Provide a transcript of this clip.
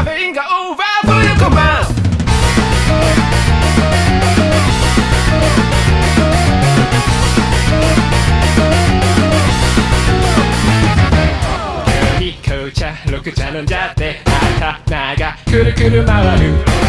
caveinga ou vaso e copão. Rico-chan, Roku-chan, Nanja-te, Ata-na-ga, Kuru-kuru-maru.